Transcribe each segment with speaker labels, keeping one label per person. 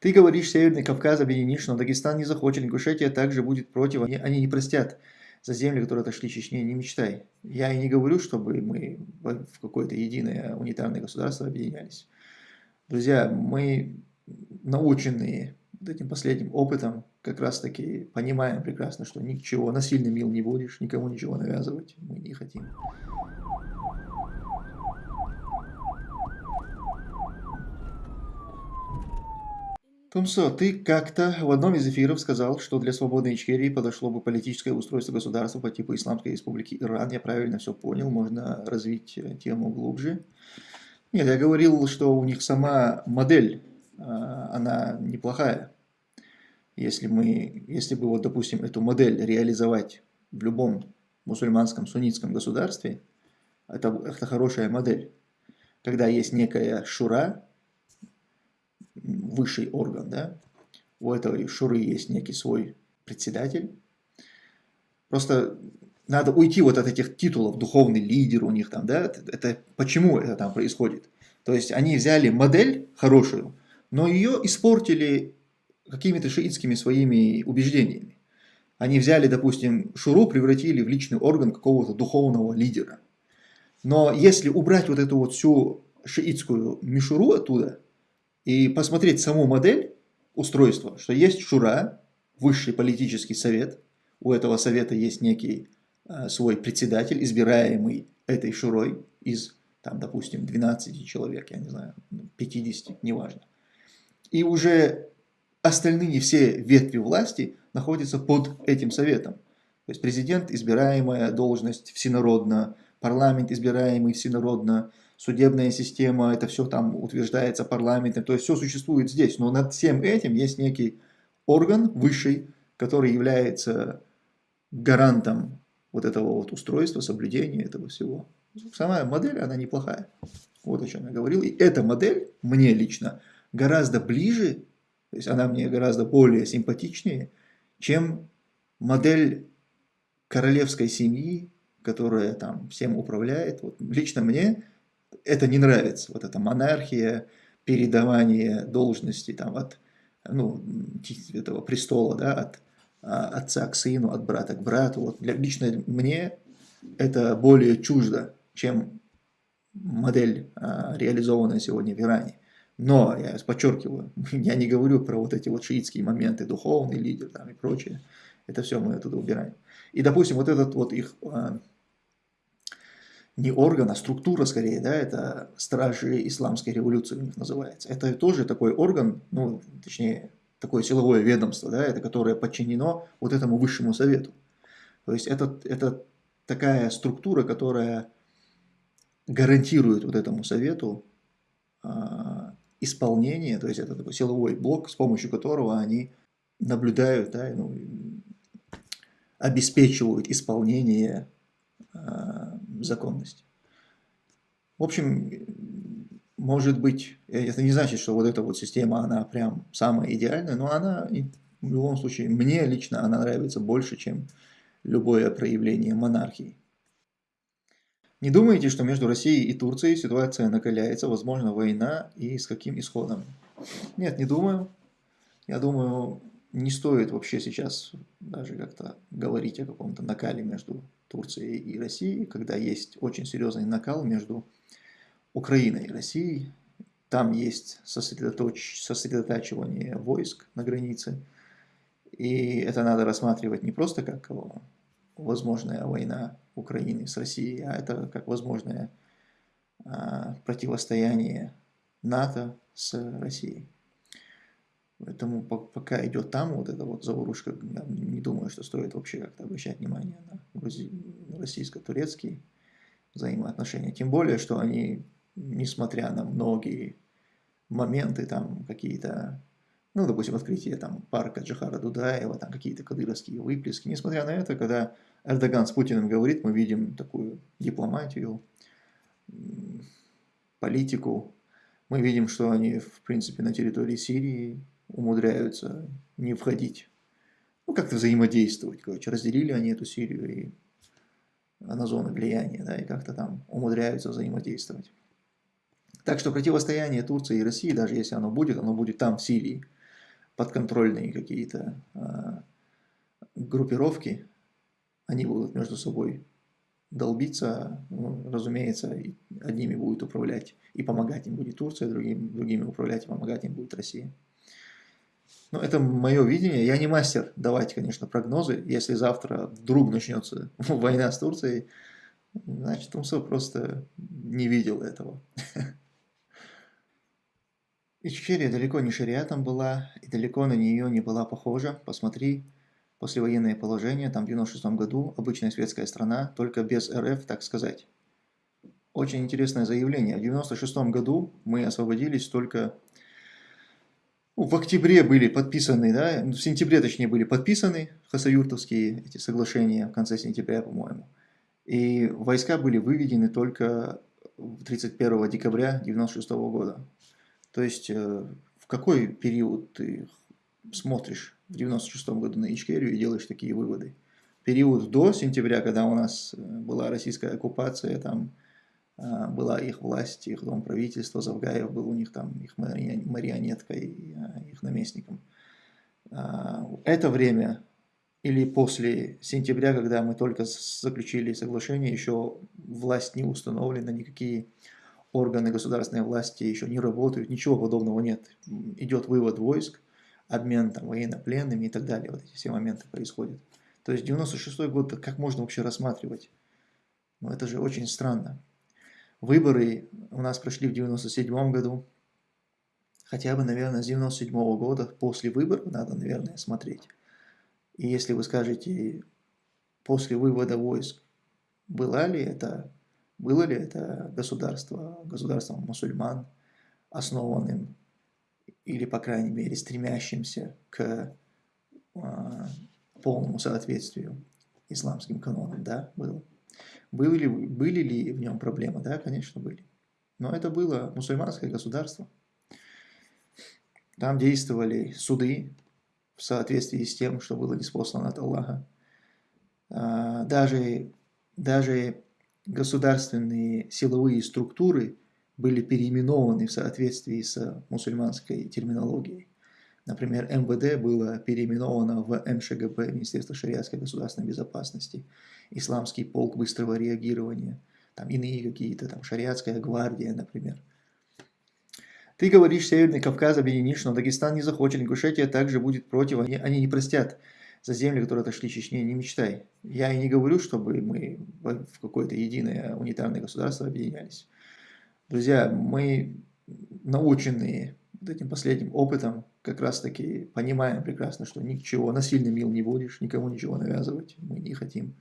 Speaker 1: Ты говоришь, Северный Кавказ объединишь, но Дагестан не захочет, Ингушетия также будет против, они, они не простят за земли, которые отошли Чечне, не мечтай. Я и не говорю, чтобы мы в какое-то единое унитарное государство объединялись. Друзья, мы наученные этим последним опытом, как раз таки понимаем прекрасно, что ничего, насильно мил не будешь, никому ничего навязывать мы не хотим. Тумсо, ты как-то в одном из эфиров сказал, что для свободной Ичкерии подошло бы политическое устройство государства по типу Исламской Республики Иран. Я правильно все понял, можно развить тему глубже. Нет, я говорил, что у них сама модель, а, она неплохая. Если, мы, если бы, вот, допустим, эту модель реализовать в любом мусульманском суннитском государстве, это, это хорошая модель. Когда есть некая шура, высший орган, да, у этой шуры есть некий свой председатель. Просто надо уйти вот от этих титулов, духовный лидер у них там, да, это почему это там происходит. То есть они взяли модель хорошую, но ее испортили какими-то шиитскими своими убеждениями. Они взяли, допустим, шуру, превратили в личный орган какого-то духовного лидера. Но если убрать вот эту вот всю шиитскую мишуру оттуда, и посмотреть саму модель устройства, что есть шура, высший политический совет, у этого совета есть некий э, свой председатель, избираемый этой шурой из, там, допустим, 12 человек, я не знаю, 50, неважно. И уже остальные все ветви власти находятся под этим советом. То есть президент, избираемая должность всенародно, парламент, избираемый всенародно, судебная система, это все там утверждается парламентом, то есть все существует здесь, но над всем этим есть некий орган высший, который является гарантом вот этого вот устройства, соблюдения этого всего. Сама модель, она неплохая. Вот о чем я говорил. И эта модель мне лично гораздо ближе, то есть она мне гораздо более симпатичнее, чем модель королевской семьи, которая там всем управляет. Вот лично мне это не нравится, вот эта монархия, передавание должности там, от ну, этого престола, да, от а, отца к сыну, от брата к брату. Вот для, лично мне это более чуждо, чем модель, а, реализованная сегодня в Иране. Но, я подчеркиваю, я не говорю про вот эти вот шиитские моменты, духовный лидер там и прочее. Это все мы оттуда убираем. И, допустим, вот этот вот их а, не орган, а структура скорее, да, это стражи исламской революции у них называется. Это тоже такой орган, ну, точнее, такое силовое ведомство, да, это которое подчинено вот этому высшему совету. То есть это, это такая структура, которая гарантирует вот этому совету а, исполнение, то есть это такой силовой блок, с помощью которого они наблюдают, да, ну, обеспечивают исполнение а, законность. В общем, может быть, это не значит, что вот эта вот система, она прям самая идеальная, но она в любом случае, мне лично она нравится больше, чем любое проявление монархии. Не думаете, что между Россией и Турцией ситуация накаляется, возможно, война и с каким исходом? Нет, не думаю. Я думаю, не стоит вообще сейчас даже как-то говорить о каком-то накале между Турции и России, когда есть очень серьезный накал между Украиной и Россией. Там есть сосредоточ... сосредотачивание войск на границе. И это надо рассматривать не просто как возможная война Украины с Россией, а это как возможное а, противостояние НАТО с Россией. Поэтому пока идет там вот эта вот заварушка, я не думаю, что стоит вообще как-то обращать внимание на российско-турецкие взаимоотношения. Тем более, что они, несмотря на многие моменты, там какие-то, ну, допустим, открытие там парка Джахара Дудаева, там какие-то кадыровские выплески, несмотря на это, когда Эрдоган с Путиным говорит, мы видим такую дипломатию, политику, мы видим, что они, в принципе, на территории Сирии умудряются не входить. Ну, как-то взаимодействовать, короче, разделили они эту Сирию и на зоны влияния, да, и как-то там умудряются взаимодействовать. Так что противостояние Турции и России, даже если оно будет, оно будет там, в Сирии. подконтрольные какие-то а, группировки, они будут между собой долбиться, ну, разумеется, одними будет управлять и помогать им будет Турция, другим, другими управлять и помогать им будет Россия. Ну, это мое видение. Я не мастер давать, конечно, прогнозы. Если завтра вдруг начнется война с Турцией, значит, Тумсо просто не видел этого. Ичкерия далеко не шариатом была, и далеко на нее не была похожа. Посмотри, послевоенное положение, там в 96 году, обычная светская страна, только без РФ, так сказать. Очень интересное заявление. В 96 году мы освободились только... Ну, в октябре были подписаны, да, в сентябре, точнее, были подписаны хасаюртовские эти соглашения, в конце сентября, по-моему. И войска были выведены только 31 декабря 96 года. То есть, э, в какой период ты смотришь в 96 году на Ичкерию и делаешь такие выводы? Период до сентября, когда у нас э, была российская оккупация, там была их власть, их дом правительства, Завгаев был у них там их марионеткой, их наместником. А, это время или после сентября, когда мы только заключили соглашение, еще власть не установлена, никакие органы государственной власти еще не работают, ничего подобного нет. Идет вывод войск, обмен там, военнопленными и так далее. Вот эти все моменты происходят. То есть 96 год, как можно вообще рассматривать? Ну это же очень странно. Выборы у нас прошли в 97 году. Хотя бы, наверное, с 97 -го года после выборов надо, наверное, смотреть. И если вы скажете, после вывода войск, было ли это было ли это государство, государством мусульман, основанным или, по крайней мере, стремящимся к э, полному соответствию исламским канонам? Да, было. Были ли, были ли в нем проблемы? Да, конечно, были. Но это было мусульманское государство. Там действовали суды в соответствии с тем, что было неспослано от Аллаха. А, даже, даже государственные силовые структуры были переименованы в соответствии с мусульманской терминологией. Например, МВД было переименовано в МШГБ, Министерство шариатской государственной безопасности, Исламский полк быстрого реагирования, там иные какие-то, там шариатская гвардия, например. Ты говоришь, Северный Кавказ объединишь, но Дагестан не захочет, Ингушетия также будет против, они, они не простят за земли, которые отошли Чечне, не мечтай. Я и не говорю, чтобы мы в какое-то единое унитарное государство объединялись. Друзья, мы наученные вот этим последним опытом, как раз таки понимаем прекрасно, что ничего, насильно мил не будешь, никому ничего навязывать мы не хотим.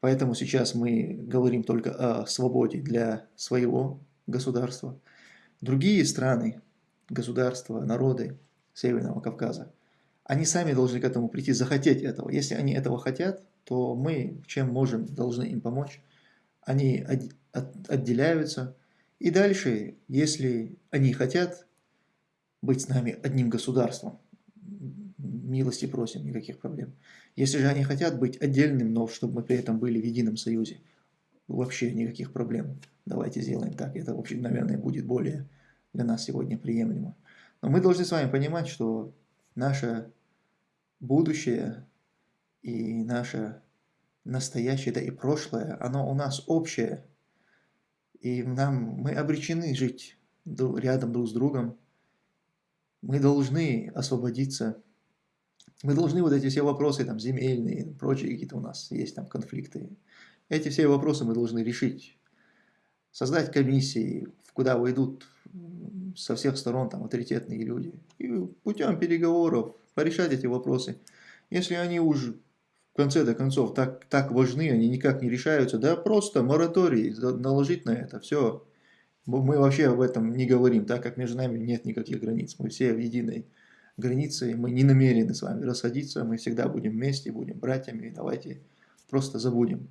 Speaker 1: Поэтому сейчас мы говорим только о свободе для своего государства. Другие страны, государства, народы Северного Кавказа – они сами должны к этому прийти, захотеть этого. Если они этого хотят, то мы, чем можем, должны им помочь. Они отделяются. И дальше, если они хотят быть с нами одним государством, милости просим, никаких проблем. Если же они хотят быть отдельным, но чтобы мы при этом были в едином союзе, вообще никаких проблем. Давайте сделаем так. Это, в общем, наверное, будет более для нас сегодня приемлемо. Но мы должны с вами понимать, что наша будущее и наше настоящее, да и прошлое, оно у нас общее. И нам, мы обречены жить рядом друг с другом. Мы должны освободиться. Мы должны вот эти все вопросы, там, земельные, прочие какие-то у нас есть там конфликты. Эти все вопросы мы должны решить. Создать комиссии, куда войдут со всех сторон там авторитетные люди. И путем переговоров, порешать эти вопросы. Если они уже в конце-то концов так, так важны, они никак не решаются, да просто мораторий наложить на это, все. Мы вообще об этом не говорим, так как между нами нет никаких границ. Мы все в единой границе, мы не намерены с вами расходиться, мы всегда будем вместе, будем братьями, давайте просто забудем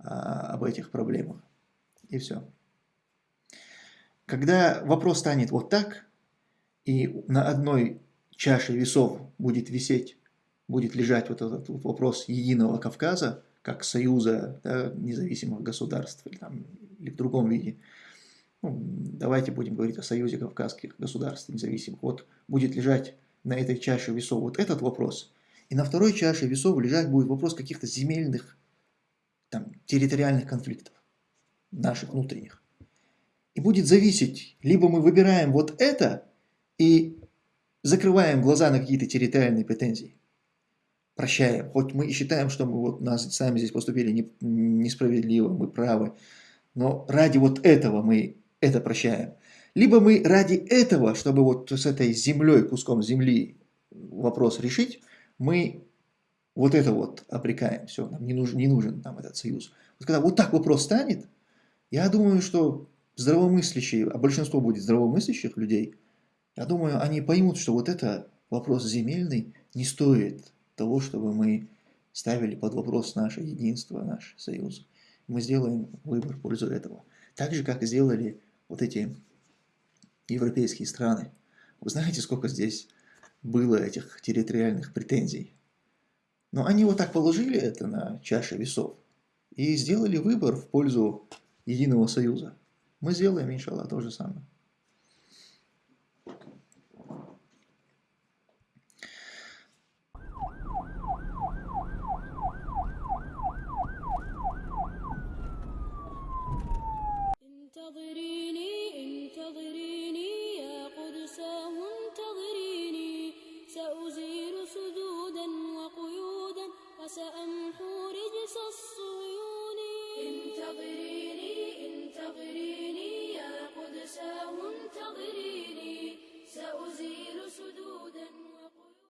Speaker 1: а, об этих проблемах. И все. Когда вопрос станет вот так, и на одной чаше весов будет висеть, будет лежать вот этот вот вопрос единого Кавказа, как союза да, независимых государств или, там, или в другом виде. Ну, давайте будем говорить о союзе кавказских государств независимых. Вот будет лежать на этой чаше весов вот этот вопрос, и на второй чаше весов лежать будет вопрос каких-то земельных, там, территориальных конфликтов, наших внутренних. И будет зависеть, либо мы выбираем вот это и закрываем глаза на какие-то территориальные претензии, прощаем, хоть мы и считаем, что мы вот нас сами здесь поступили не, несправедливо, мы правы, но ради вот этого мы это прощаем. Либо мы ради этого, чтобы вот с этой землей, куском земли вопрос решить, мы вот это вот обрекаем, все, нам не нужен, не нужен нам этот союз. Вот когда вот так вопрос станет, я думаю, что здравомыслящие, а большинство будет здравомыслящих людей, я думаю, они поймут, что вот это вопрос земельный не стоит того, чтобы мы ставили под вопрос наше единство, наш союз. Мы сделаем выбор в пользу этого. Так же, как сделали вот эти европейские страны. Вы знаете, сколько здесь было этих территориальных претензий? Но они вот так положили это на чаше весов и сделали выбор в пользу единого союза. Мы сделаем, иншаллах, то же самое.